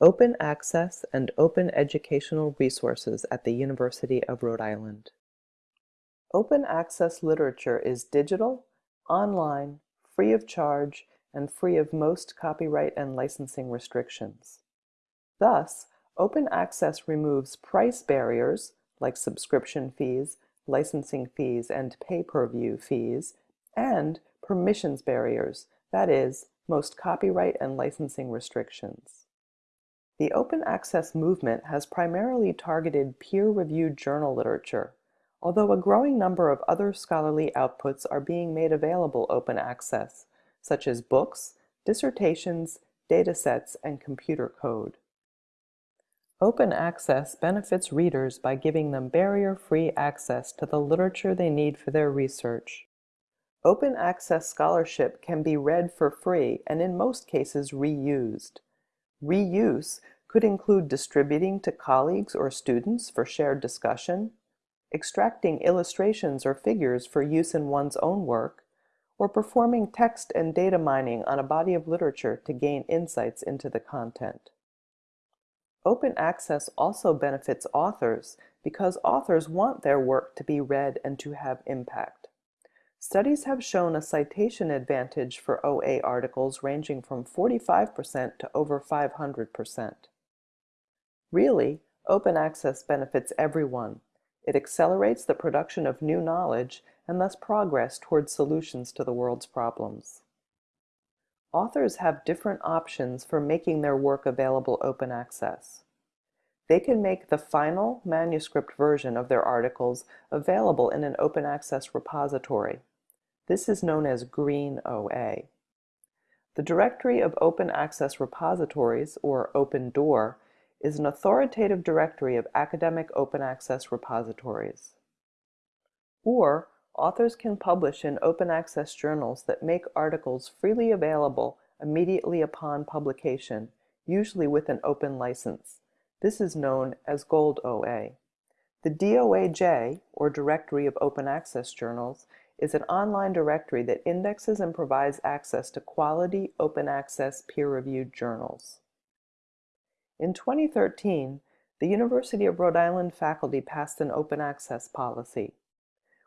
Open Access and Open Educational Resources at the University of Rhode Island. Open access literature is digital, online, free of charge, and free of most copyright and licensing restrictions. Thus, open access removes price barriers like subscription fees, licensing fees, and pay-per-view fees, and permissions barriers, that is, most copyright and licensing restrictions. The open access movement has primarily targeted peer-reviewed journal literature, although a growing number of other scholarly outputs are being made available open access, such as books, dissertations, datasets, and computer code. Open access benefits readers by giving them barrier-free access to the literature they need for their research. Open access scholarship can be read for free and in most cases reused. Reuse could include distributing to colleagues or students for shared discussion, extracting illustrations or figures for use in one's own work, or performing text and data mining on a body of literature to gain insights into the content. Open access also benefits authors because authors want their work to be read and to have impact. Studies have shown a citation advantage for OA articles ranging from 45% to over 500%. Really, open access benefits everyone. It accelerates the production of new knowledge and thus progress towards solutions to the world's problems. Authors have different options for making their work available open access. They can make the final manuscript version of their articles available in an open access repository. This is known as Green OA. The Directory of Open Access Repositories, or OpenDOAR, is an authoritative directory of academic open access repositories. Or, authors can publish in open access journals that make articles freely available immediately upon publication, usually with an open license. This is known as Gold OA. The DOAJ, or Directory of Open Access Journals, is an online directory that indexes and provides access to quality, open access, peer-reviewed journals. In 2013, the University of Rhode Island faculty passed an open access policy.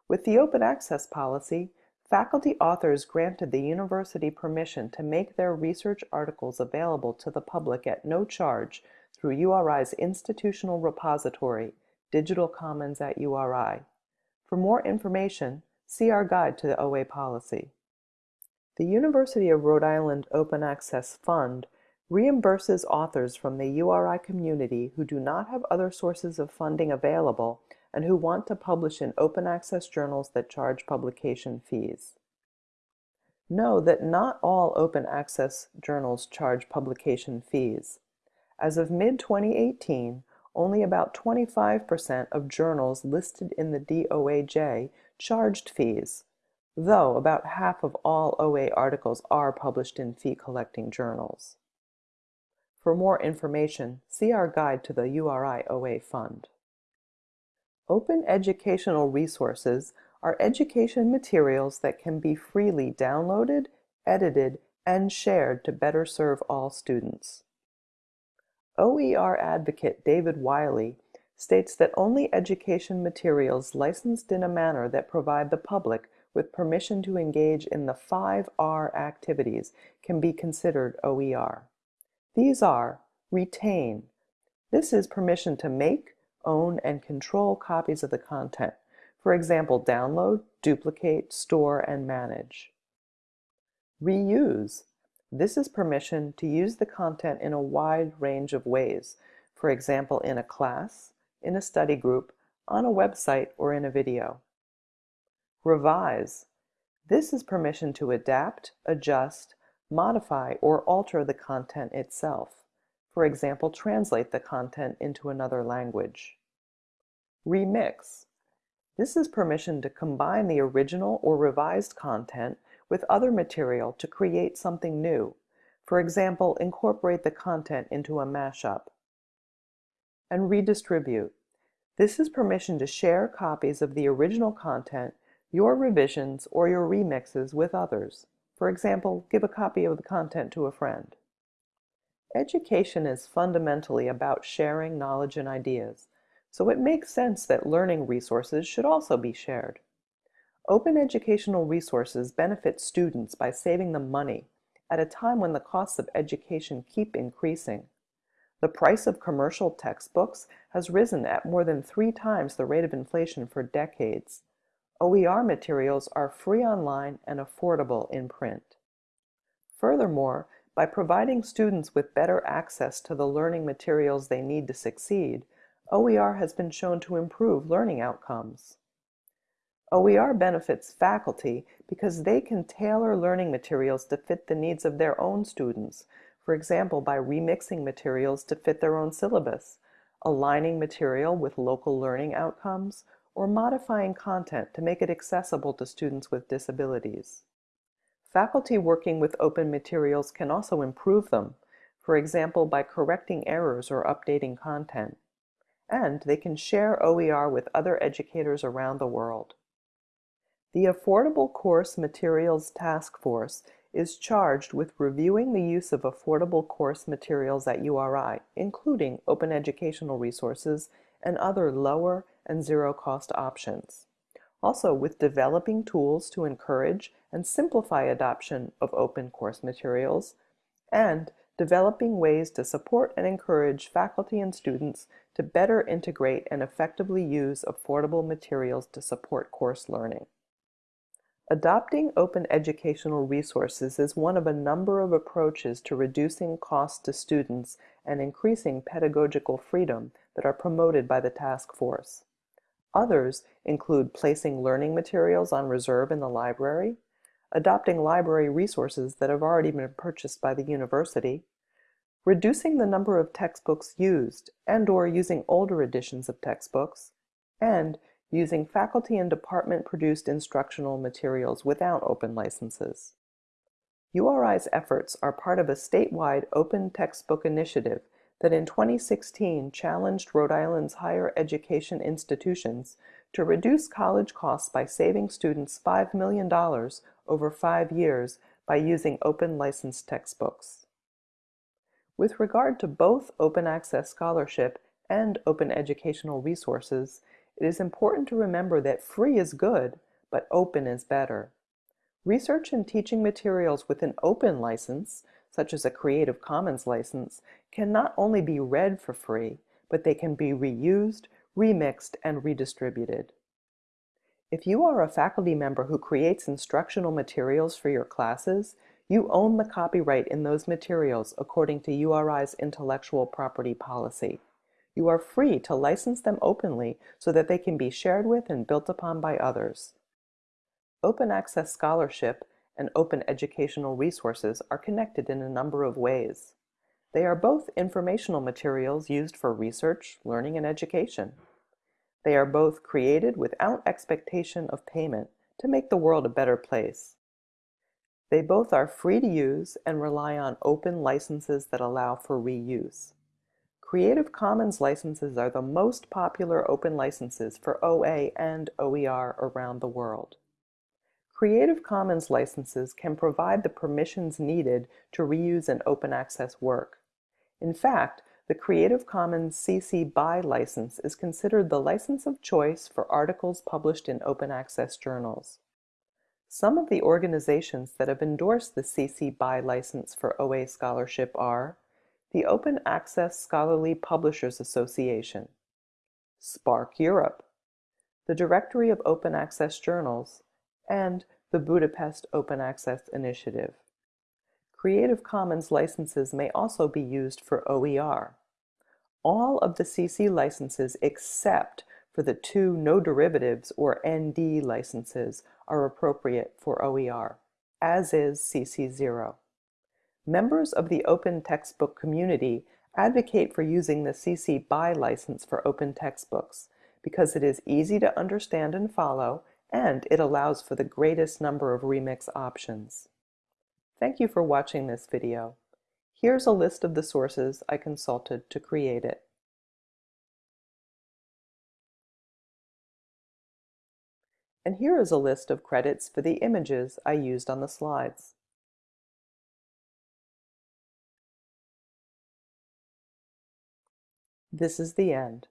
With the open access policy, faculty authors granted the university permission to make their research articles available to the public at no charge through URI's institutional repository, Digital Commons at URI. For more information, See our guide to the OA policy. The University of Rhode Island Open Access Fund reimburses authors from the URI community who do not have other sources of funding available and who want to publish in open access journals that charge publication fees. Know that not all open access journals charge publication fees. As of mid-2018, only about 25% of journals listed in the DOAJ charged fees, though about half of all OA articles are published in fee-collecting journals. For more information, see our guide to the URI OA Fund. Open educational resources are education materials that can be freely downloaded, edited, and shared to better serve all students. OER advocate David Wiley states that only education materials licensed in a manner that provide the public with permission to engage in the five R activities can be considered OER. These are retain. This is permission to make, own, and control copies of the content. For example, download, duplicate, store, and manage. Reuse. This is permission to use the content in a wide range of ways. For example, in a class, in a study group, on a website, or in a video. Revise. This is permission to adapt, adjust, modify, or alter the content itself. For example, translate the content into another language. Remix. This is permission to combine the original or revised content with other material to create something new. For example, incorporate the content into a mashup and redistribute. This is permission to share copies of the original content, your revisions, or your remixes with others. For example, give a copy of the content to a friend. Education is fundamentally about sharing knowledge and ideas, so it makes sense that learning resources should also be shared. Open educational resources benefit students by saving them money at a time when the costs of education keep increasing. The price of commercial textbooks has risen at more than three times the rate of inflation for decades. OER materials are free online and affordable in print. Furthermore, by providing students with better access to the learning materials they need to succeed, OER has been shown to improve learning outcomes. OER benefits faculty because they can tailor learning materials to fit the needs of their own students, for example by remixing materials to fit their own syllabus, aligning material with local learning outcomes, or modifying content to make it accessible to students with disabilities. Faculty working with open materials can also improve them, for example by correcting errors or updating content. And they can share OER with other educators around the world. The Affordable Course Materials Task Force is charged with reviewing the use of affordable course materials at URI, including open educational resources and other lower and zero-cost options. Also with developing tools to encourage and simplify adoption of open course materials, and developing ways to support and encourage faculty and students to better integrate and effectively use affordable materials to support course learning. Adopting open educational resources is one of a number of approaches to reducing costs to students and increasing pedagogical freedom that are promoted by the task force. Others include placing learning materials on reserve in the library, adopting library resources that have already been purchased by the university, reducing the number of textbooks used and or using older editions of textbooks, and using faculty and department-produced instructional materials without open licenses. URI's efforts are part of a statewide open textbook initiative that in 2016 challenged Rhode Island's higher education institutions to reduce college costs by saving students $5 million over five years by using open licensed textbooks. With regard to both open access scholarship and open educational resources, it is important to remember that free is good, but open is better. Research and teaching materials with an open license, such as a Creative Commons license, can not only be read for free, but they can be reused, remixed, and redistributed. If you are a faculty member who creates instructional materials for your classes, you own the copyright in those materials according to URI's intellectual property policy. You are free to license them openly so that they can be shared with and built upon by others. Open access scholarship and open educational resources are connected in a number of ways. They are both informational materials used for research, learning, and education. They are both created without expectation of payment to make the world a better place. They both are free to use and rely on open licenses that allow for reuse. Creative Commons licenses are the most popular open licenses for OA and OER around the world. Creative Commons licenses can provide the permissions needed to reuse an open access work. In fact, the Creative Commons CC BY license is considered the license of choice for articles published in open access journals. Some of the organizations that have endorsed the CC BY license for OA scholarship are the Open Access Scholarly Publishers Association, SPARC Europe, the Directory of Open Access Journals, and the Budapest Open Access Initiative. Creative Commons licenses may also be used for OER. All of the CC licenses except for the two no derivatives or ND licenses are appropriate for OER, as is CC0. Members of the open textbook community advocate for using the CC BY license for open textbooks because it is easy to understand and follow and it allows for the greatest number of remix options. Thank you for watching this video. Here's a list of the sources I consulted to create it. And here is a list of credits for the images I used on the slides. This is the end.